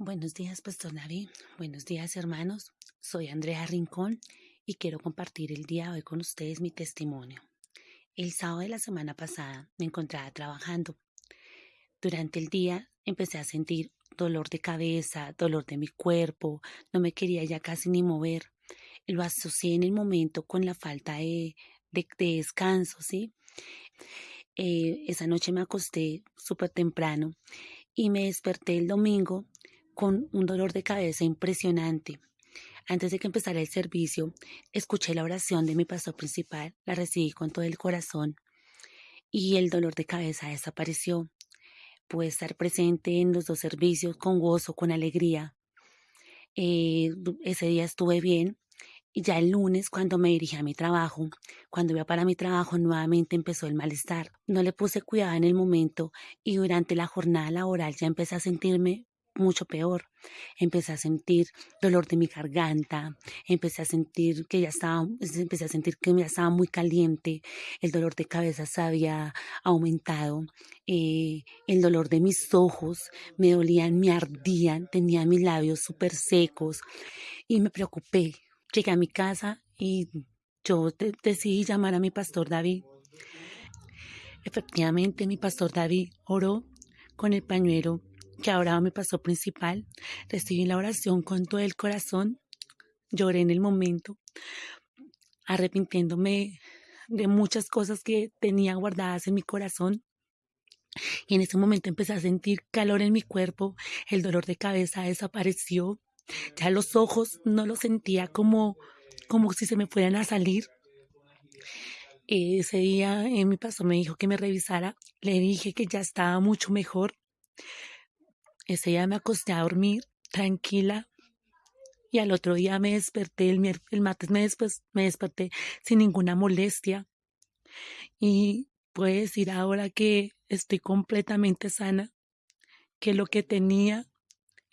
Buenos días, Pastor David. Buenos días, hermanos. Soy Andrea Rincón y quiero compartir el día de hoy con ustedes mi testimonio. El sábado de la semana pasada me encontraba trabajando. Durante el día empecé a sentir dolor de cabeza, dolor de mi cuerpo, no me quería ya casi ni mover. Lo asocié en el momento con la falta de, descanso, ¿sí? Eh, esa noche me acosté súper temprano y me desperté el domingo con un dolor de cabeza impresionante. Antes de que empezara el servicio, escuché la oración de mi pastor principal, la recibí con todo el corazón y el dolor de cabeza desapareció. Pude estar presente en los dos servicios con gozo, con alegría. Eh, ese día estuve bien y ya el lunes, cuando me dirigí a mi trabajo, cuando iba para mi trabajo, nuevamente empezó el malestar. No le puse cuidado en el momento y durante la jornada laboral ya empecé a sentirme mucho peor. Empecé a sentir dolor de mi garganta, empecé a sentir que ya estaba, empecé a sentir que ya estaba muy caliente, el dolor de cabeza se había aumentado, eh, el dolor de mis ojos me dolían, me ardían, tenía mis labios súper secos y me preocupé. Llegué a mi casa y yo decidí llamar a mi pastor David. Efectivamente, mi pastor David oró con el pañuelo que ahora me pasó principal. Recibí la oración con todo el corazón. Lloré en el momento, arrepintiéndome de muchas cosas que tenía guardadas en mi corazón. Y en ese momento empecé a sentir calor en mi cuerpo, el dolor de cabeza desapareció, ya los ojos no los sentía como, como si se me fueran a salir. Ese día eh, mi pastor me dijo que me revisara, le dije que ya estaba mucho mejor, ese día me acosté a dormir tranquila y al otro día me desperté, el, el martes me, después, me desperté sin ninguna molestia. Y puedo decir ahora que estoy completamente sana, que lo que tenía,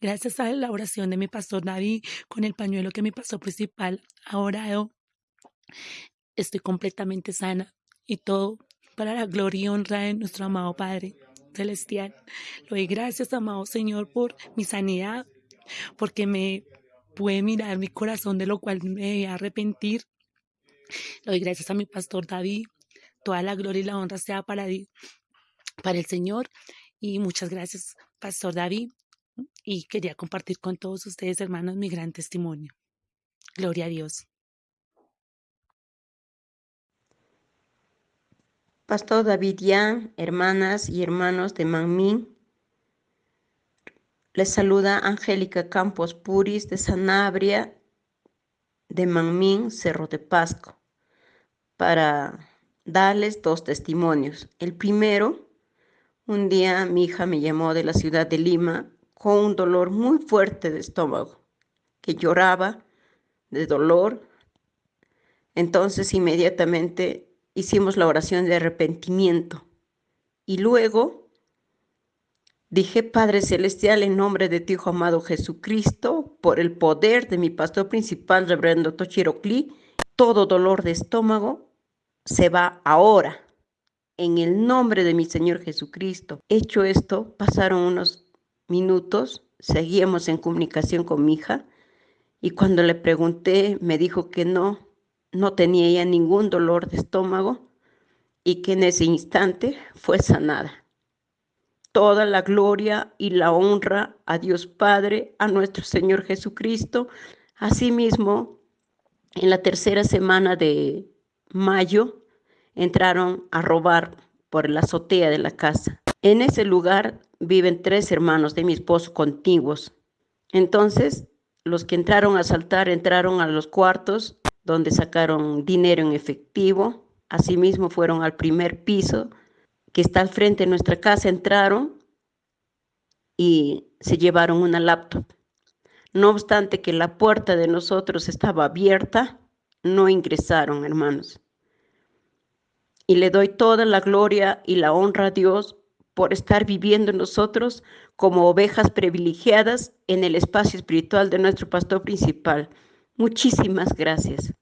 gracias a la oración de mi pastor David, con el pañuelo que mi pastor principal, ahora yo estoy completamente sana y todo para la gloria y honra de nuestro amado Padre celestial. Le doy gracias, amado Señor, por mi sanidad, porque me puede mirar mi corazón de lo cual me arrepentir. Le doy gracias a mi pastor David. Toda la gloria y la honra sea para, para el Señor. Y muchas gracias, pastor David. Y quería compartir con todos ustedes, hermanos, mi gran testimonio. Gloria a Dios. Pastor David Yan, hermanas y hermanos de Manmin. Les saluda Angélica Campos Puris de Sanabria, de Manmin, Cerro de Pasco, para darles dos testimonios. El primero, un día mi hija me llamó de la ciudad de Lima con un dolor muy fuerte de estómago, que lloraba de dolor. Entonces inmediatamente hicimos la oración de arrepentimiento. Y luego dije, Padre Celestial, en nombre de tu Hijo amado Jesucristo, por el poder de mi pastor principal, Reverendo Tochiro Cli, todo dolor de estómago se va ahora. En el nombre de mi Señor Jesucristo. Hecho esto, pasaron unos minutos, seguíamos en comunicación con mi hija y cuando le pregunté me dijo que no, no tenía ya ningún dolor de estómago y que en ese instante fue sanada. Toda la gloria y la honra a Dios Padre, a nuestro Señor Jesucristo. Asimismo, en la tercera semana de mayo entraron a robar por la azotea de la casa. En ese lugar viven tres hermanos de mi esposo contiguos. Entonces, los que entraron a asaltar entraron a los cuartos donde sacaron dinero en efectivo. Asimismo fueron al primer piso que está al frente de nuestra casa, entraron y se llevaron una laptop. No obstante que la puerta de nosotros estaba abierta, no ingresaron, hermanos. Y le doy toda la gloria y la honra a Dios por estar viviendo nosotros como ovejas privilegiadas en el espacio espiritual de nuestro pastor principal. Muchísimas gracias.